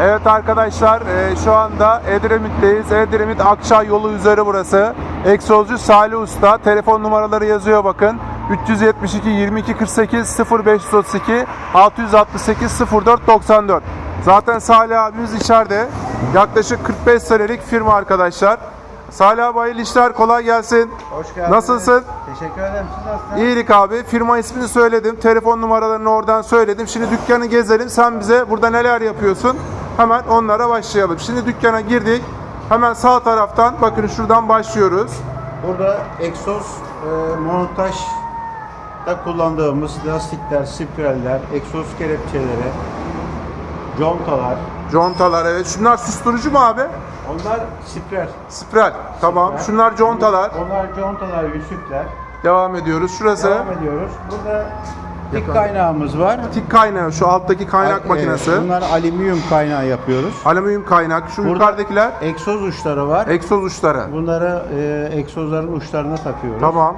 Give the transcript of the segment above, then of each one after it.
Evet arkadaşlar e, şu anda Edremit'teyiz. Edremit Akçay yolu üzeri burası. Egzozcu Salih Usta. Telefon numaraları yazıyor bakın. 372 22 48 0532 668 04 94. Zaten Salih abimiz içeride. Yaklaşık 45 senelik firma arkadaşlar. Salih abi hayırlı işler kolay gelsin. Hoş geldiniz. Nasılsın? Teşekkür ederim. Siz nasılsınız? İyilik abi. Firma ismini söyledim. Telefon numaralarını oradan söyledim. Şimdi dükkanı gezelim. Sen bize burada neler yapıyorsun? Hemen onlara başlayalım. Şimdi dükkana girdik. Hemen sağ taraftan bakın şuradan başlıyoruz. Burada egzoz e, montajda kullandığımız lastikler, spiraller, egzoz kelepçeleri, contalar. Contalar evet. Şunlar susturucu mu abi? Onlar spiral. Spiral. Tamam. Spiral. Şunlar contalar. Onlar contalar, yüzükler. Devam ediyoruz. Şurası Devam ediyoruz. Burada Yakın. kaynağımız var. tik kaynağı. Şu alttaki kaynak Evet, makinesi. Bunlar alüminyum kaynağı yapıyoruz. Alüminyum kaynak. Şu Burada yukarıdakiler egzoz uçları var. egzoz uçları. Bunları e, egzozların uçlarına takıyoruz. Tamam.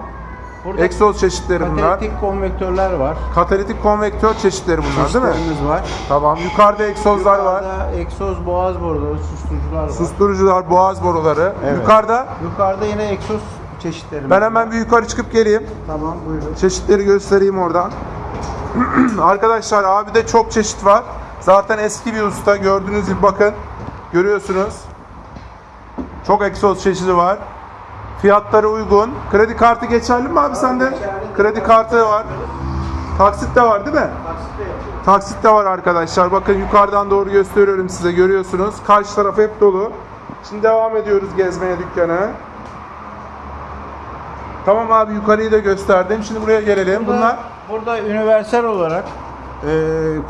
Burada Egzoz çeşitleri bunlar. katalitik konvektörler var. Katalitik konvektör çeşitleri bunlar değil mi? Çeşitlerimiz var. Tamam. Yukarıda egzozlar var. Yukarıda egzoz boğaz boruları, susturucular var. Susturucular, boğaz boruları. Evet. Yukarıda Yukarıda yine egzoz çeşitlerimiz ben hemen var. bir yukarı çıkıp geleyim. Tamam buyurun. Çeşitleri göstereyim oradan. Arkadaşlar abi de çok çeşit var. Zaten eski bir usta. Gördüğünüz gibi bakın. Görüyorsunuz. Çok egzoz çeşidi var. Fiyatları uygun. Kredi kartı geçerli mi abi sende? Kredi kartı var. Taksit de var değil mi? Taksit de var arkadaşlar. Bakın yukarıdan doğru gösteriyorum size. Görüyorsunuz. Karşı taraf hep dolu. Şimdi devam ediyoruz gezmeye dükkanı. Tamam abi yukarıyı da gösterdim. Şimdi buraya gelelim. Bunlar burada universal olarak e,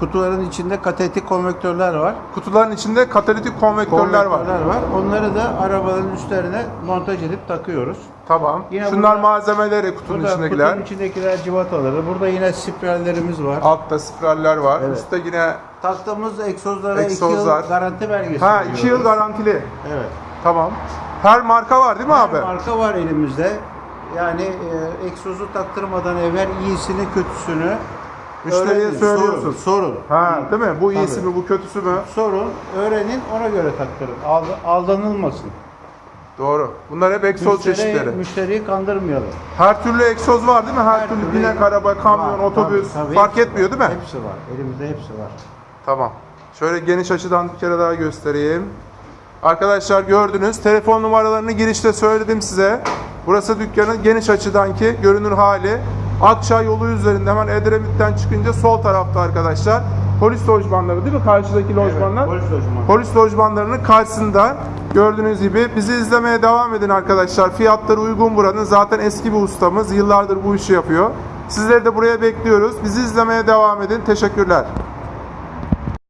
kutuların içinde katalitik konvektörler var. kutuların içinde katalitik konvektörler var. Konvektörler var. Onları da arabaların üstlerine montaj edip takıyoruz. Tamam. Yine Şunlar burada- malzemeleri kutunun Burada içindekiler. kutunun içindekiler civataları. Burada yine spirallerimiz var. Altta spiraller var. Evet. Üstte yine Taktığımız egzozlara 2 Egzozlar. yıl garanti belgesi ha 2 yıl veriyoruz. garantili. Evet. Tamam. Her marka var değil mi Her abi? marka var elimizde. Yani e, egzozu taktırmadan evvel iyisini kötüsünü Müşteriye öğrenin, söylüyorsun. Sorun, sorun. Ha, değil mi? Bu iyisi Tabii. mi, bu kötüsü mü? Sorun, öğrenin, ona göre taktırın. Ald- aldanılmasın. Doğru. Bunlar hep egzoz çeşitleri. Müşteriyi kandırmayalım. Her türlü egzoz var değil mi? Her, türlü binek araba, kamyon, var, otobüs tabii, tabii. fark etmiyor değil mi? Hepsi var. Elimizde hepsi var. Tamam. Şöyle geniş açıdan bir kere daha göstereyim. Arkadaşlar gördünüz. Telefon numaralarını girişte söyledim size. Burası dükkanın geniş açıdanki görünür hali. Akçay yolu üzerinde hemen Edremit'ten çıkınca sol tarafta arkadaşlar. Polis lojmanları değil mi? Karşıdaki lojmanlar. polis lojmanı. Polis lojmanlarının karşısında gördüğünüz gibi bizi izlemeye devam edin arkadaşlar. Fiyatları uygun buranın. Zaten eski bir ustamız. Yıllardır bu işi yapıyor. Sizleri de buraya bekliyoruz. Bizi izlemeye devam edin. Teşekkürler.